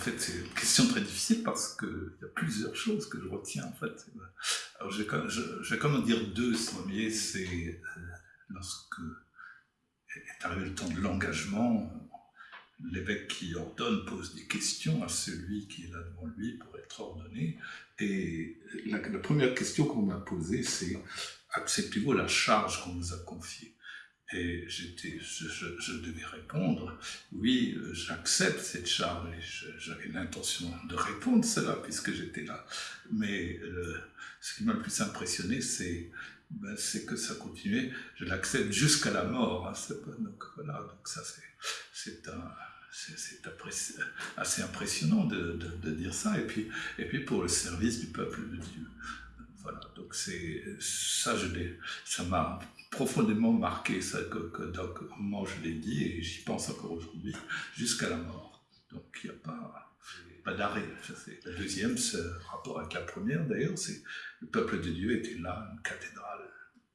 fait, c'est une question très difficile parce qu'il y a plusieurs choses que je retiens, en fait. Alors, je, vais quand même dire deux. Le premier, c'est euh, lorsque est arrivé le temps de l'engagement, l'évêque qui ordonne pose des questions à celui qui est là devant lui pour être ordonné. Et la, première question qu'on m'a posée, c'est acceptez-vous la charge qu'on vous a confiée? Et je, devais répondre oui, j'accepte cette charge. J'avais l'intention de répondre cela puisque j'étais là. Mais euh, ce qui m'a le plus impressionné, c'est ben, c'est que ça continuait. Je l'accepte jusqu'à la mort. Hein, donc voilà, donc ça c'est assez impressionnant de, de, dire ça, et puis, et puis pour le service du peuple de Dieu. Voilà, donc ça, je ça m'a profondément marqué, ça, que, que donc, moment je l'ai dit, et j'y pense encore aujourd'hui, jusqu'à la mort. Donc il n'y a pas, pas d'arrêt. La deuxième, ce rapport avec la première d'ailleurs, c'est le peuple de Dieu était là, une cathédrale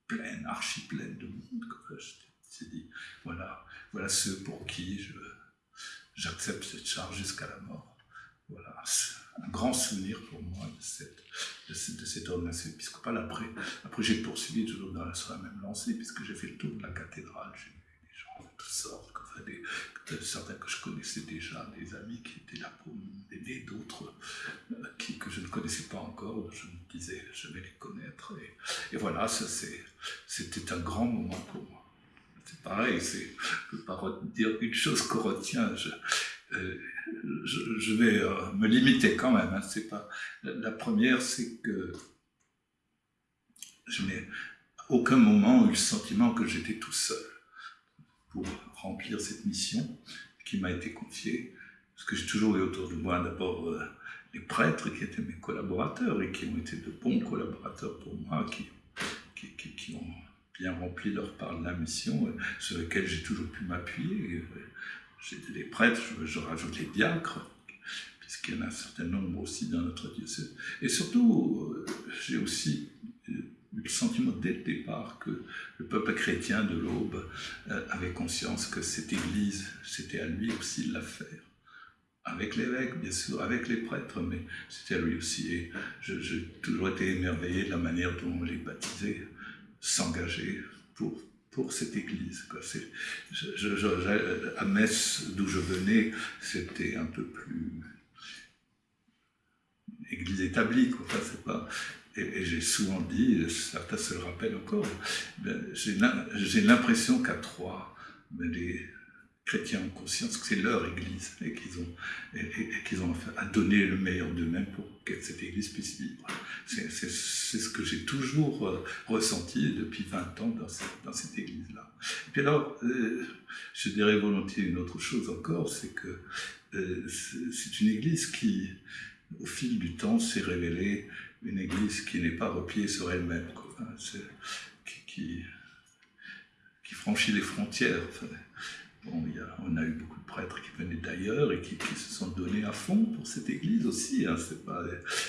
pleine, archi pleine de monde. Je dit, voilà, voilà ceux pour qui j'accepte cette charge jusqu'à la mort. Voilà, un grand souvenir pour moi de cette, de de cette ordination épiscopale. Après, après j'ai poursuivi toujours dans sur la même lancée, puisque j'ai fait le tour de la cathédrale, j'ai vu des gens de toutes sortes, enfin certains que je connaissais déjà, des amis qui étaient là pour m'aider, d'autres euh, que je ne connaissais pas encore, je me disais je vais les connaître. Et, et voilà, c'était un grand moment pour moi c'est pareil, je ne peux pas dire une chose qu'on retient, je, je, vais euh, me limiter quand même. Hein, c'est pas, la, première, c'est que je n'ai aucun moment eu le sentiment que j'étais tout seul pour remplir cette mission qui m'a été confiée, parce que j'ai toujours eu autour de moi d'abord euh, les prêtres qui étaient mes collaborateurs et qui ont été de bons collaborateurs pour moi, qui ont bien rempli leur part de la mission, euh, sur laquelle j'ai toujours pu m'appuyer. Euh, j'ai les prêtres, je, rajoute les diacres, puisqu'il y en a un certain nombre aussi dans notre diocèse. Et surtout, euh, j'ai aussi eu le sentiment dès le départ que le peuple chrétien de l'Aube avait conscience que cette Église, c'était à lui aussi de la faire. Avec l'évêque, bien sûr, avec les prêtres, mais c'était à lui aussi. Et j'ai toujours été émerveillé de la manière dont on les baptisait s'engager pour, pour cette église. Quoi. À Metz, d'où je venais, c'était un peu plus église établie. Quoi. c'est pas, et, j'ai souvent dit, certains se le rappellent encore, ben, j'ai l'impression qu'à Troyes, ben, les, chrétiens ont conscience que c'est leur Église et qu'ils ont, et, qu'ils ont à donner le meilleur d'eux-mêmes pour que cette Église puisse vivre. C'est ce que j'ai toujours euh, ressenti depuis 20 ans dans cette, dans cette Église-là. Et puis alors, euh, je dirais volontiers une autre chose encore, c'est que euh, c'est une Église qui, au fil du temps, s'est révélée une Église qui n'est pas repliée sur elle-même, qui, qui, qui, franchit les frontières on a eu beaucoup de prêtres qui venaient d'ailleurs et qui, se sont donnés à fond pour cette église aussi, hein, pas,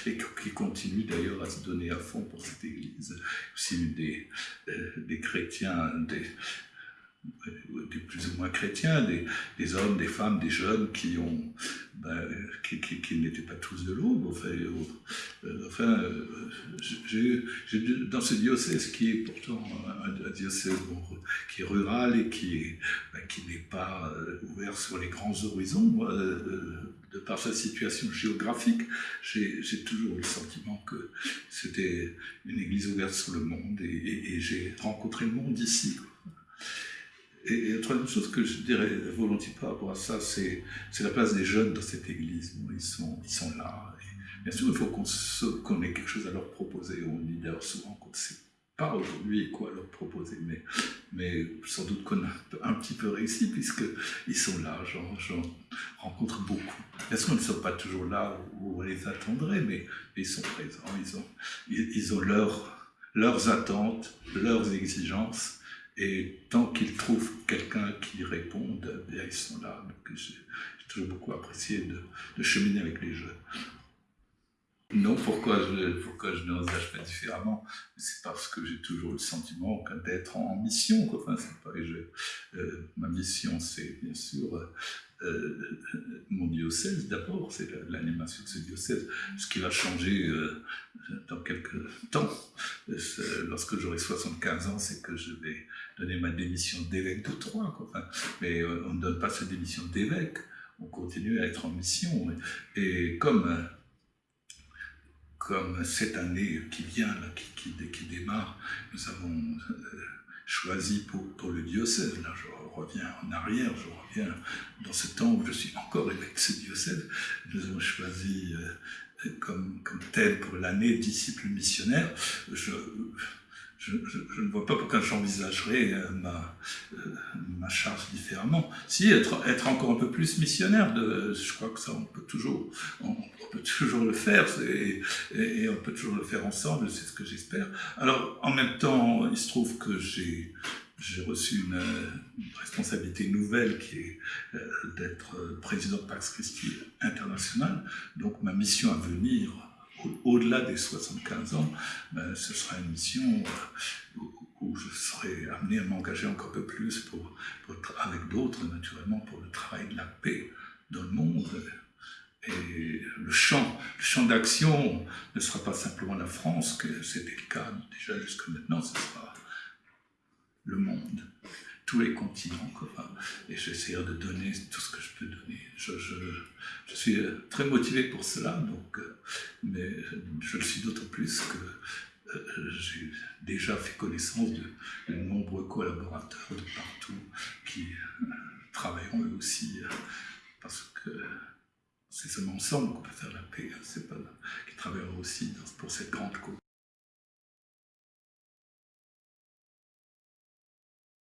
et qui continuent d'ailleurs à se donner à fond pour cette église. Aussi des, euh, des chrétiens, des, des plus ou moins chrétiens, des, hommes, des femmes, des jeunes qui ont, ben, qui, n'étaient pas tous de l'aube. Enfin, euh, dans ce diocèse qui est pourtant un, diocèse qui est rural et qui ben, n'est pas euh, ouvert sur les grands horizons, euh, de par sa situation géographique, j'ai toujours eu le sentiment que c'était une église ouverte sur le monde et, j'ai rencontré le monde ici. Et, la troisième chose que je dirais volontiers par rapport à ça, c'est la place des jeunes dans cette église. ils sont là. Bien sûr, il faut qu'on ait quelque chose à leur proposer. On dit souvent qu'on ne sait pas aujourd'hui quoi leur proposer, mais, sans doute qu'on a un petit peu réussi puisqu'ils sont là. J'en rencontre beaucoup. Bien sûr, ils ne sont pas toujours là où on les attendrait, mais, ils sont présents. Ils ont, leurs attentes, leurs exigences et tant qu'ils trouvent quelqu'un qui réponde, bien, ils sont là. J'ai toujours beaucoup apprécié de, cheminer avec les jeunes. Non, pourquoi je, pourquoi je n'envisage pas différemment? C'est parce que j'ai toujours le sentiment d'être en mission. Enfin, pas, je, euh, ma mission, c'est bien sûr euh, mon diocèse d'abord, c'est l'animation de ce diocèse. Ce qui va changer euh, dans quelques temps, lorsque j'aurai 75 ans, c'est que je vais donner ma démission d'évêque de Troyes. Enfin, mais on ne donne pas sa démission d'évêque, on continue à être en mission. Et comme comme cette année qui vient, là, qui, qui, démarre, nous avons choisi pour, pour, le diocèse. Là, je reviens en arrière, je reviens dans ce temps où je suis encore évêque de ce diocèse. Nous avons choisi euh, comme, comme tel pour l'année disciple missionnaire. Je, ne vois pas pourquoi j'envisagerais euh, ma, euh, ma charge différemment. Si, être, encore un peu plus missionnaire, je crois que ça, on peut toujours, on, peut toujours le faire, et, on peut toujours le faire ensemble, c'est ce que j'espère. Alors, en même temps, il se trouve que j'ai reçu une, une, responsabilité nouvelle qui est euh, d'être président de Pax Christi International. Donc ma mission à venir au-delà des 75 ans, ben, ce sera une mission euh, où, je serai amené à m'engager encore un peu plus pour, avec d'autres, naturellement, pour le travail de la paix dans le monde. Et le champ, le champ d'action ne sera pas simplement la France, que c'était le cas déjà jusque maintenant, ce sera le monde tous les continents. Quoi. Et j'essaierai de donner tout ce que je peux donner. Je, je, suis euh, très motivé pour cela, donc, euh, mais je le suis d'autant plus que euh, j'ai déjà fait connaissance de, nombreux collaborateurs de partout qui travailleront eux aussi, parce que c'est seulement ensemble qu'on peut faire la paix, c'est pas qui travailleront aussi pour cette grande cause.